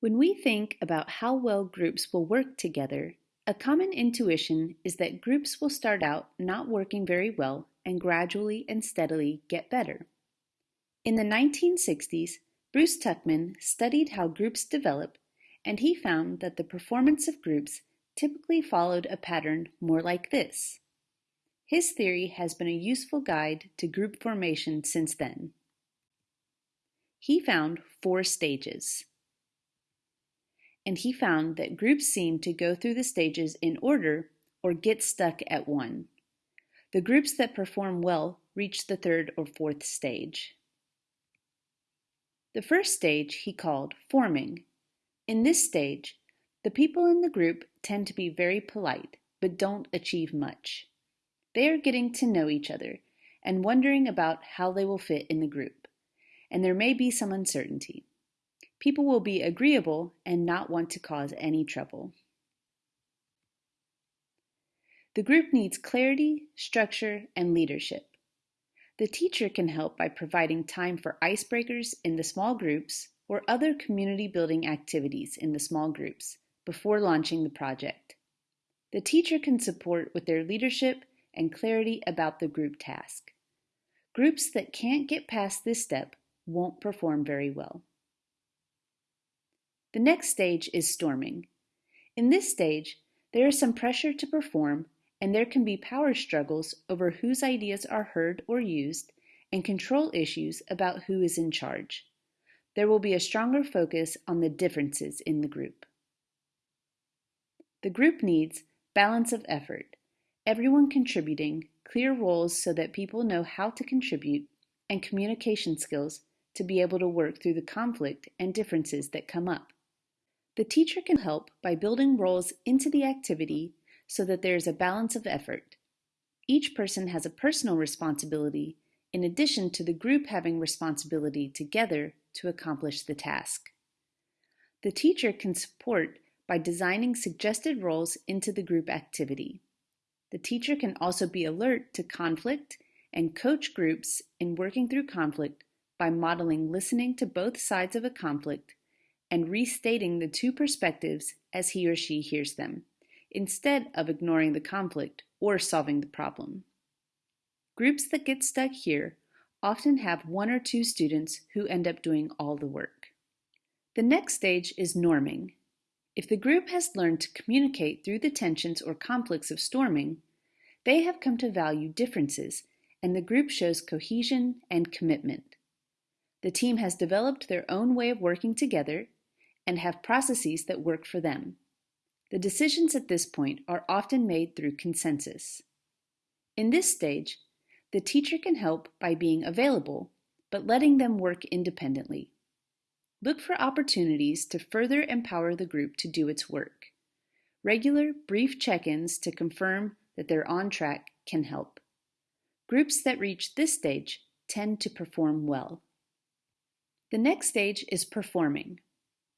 When we think about how well groups will work together, a common intuition is that groups will start out not working very well and gradually and steadily get better. In the 1960s, Bruce Tuckman studied how groups develop, and he found that the performance of groups typically followed a pattern more like this. His theory has been a useful guide to group formation since then. He found four stages. And he found that groups seem to go through the stages in order or get stuck at one. The groups that perform well reach the third or fourth stage. The first stage he called forming. In this stage, the people in the group tend to be very polite, but don't achieve much. They are getting to know each other and wondering about how they will fit in the group, and there may be some uncertainty. People will be agreeable and not want to cause any trouble. The group needs clarity, structure, and leadership. The teacher can help by providing time for icebreakers in the small groups or other community building activities in the small groups before launching the project. The teacher can support with their leadership and clarity about the group task. Groups that can't get past this step won't perform very well. The next stage is storming. In this stage, there is some pressure to perform and there can be power struggles over whose ideas are heard or used, and control issues about who is in charge. There will be a stronger focus on the differences in the group. The group needs balance of effort, everyone contributing, clear roles so that people know how to contribute, and communication skills to be able to work through the conflict and differences that come up. The teacher can help by building roles into the activity so that there is a balance of effort. Each person has a personal responsibility in addition to the group having responsibility together to accomplish the task. The teacher can support by designing suggested roles into the group activity. The teacher can also be alert to conflict and coach groups in working through conflict by modeling listening to both sides of a conflict and restating the two perspectives as he or she hears them instead of ignoring the conflict or solving the problem. Groups that get stuck here often have one or two students who end up doing all the work. The next stage is norming. If the group has learned to communicate through the tensions or conflicts of storming, they have come to value differences and the group shows cohesion and commitment. The team has developed their own way of working together and have processes that work for them. The decisions at this point are often made through consensus. In this stage, the teacher can help by being available, but letting them work independently. Look for opportunities to further empower the group to do its work. Regular, brief check-ins to confirm that they're on track can help. Groups that reach this stage tend to perform well. The next stage is performing.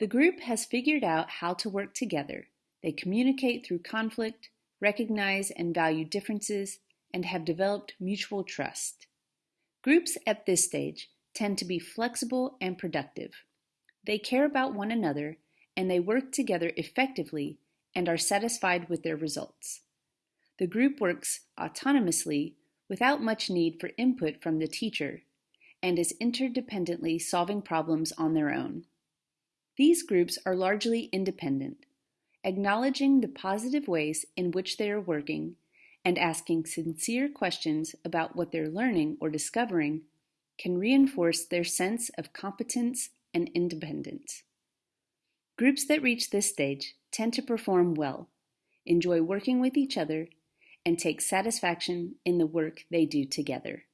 The group has figured out how to work together they communicate through conflict, recognize and value differences, and have developed mutual trust. Groups at this stage tend to be flexible and productive. They care about one another and they work together effectively and are satisfied with their results. The group works autonomously without much need for input from the teacher and is interdependently solving problems on their own. These groups are largely independent, acknowledging the positive ways in which they are working, and asking sincere questions about what they're learning or discovering can reinforce their sense of competence and independence. Groups that reach this stage tend to perform well, enjoy working with each other, and take satisfaction in the work they do together.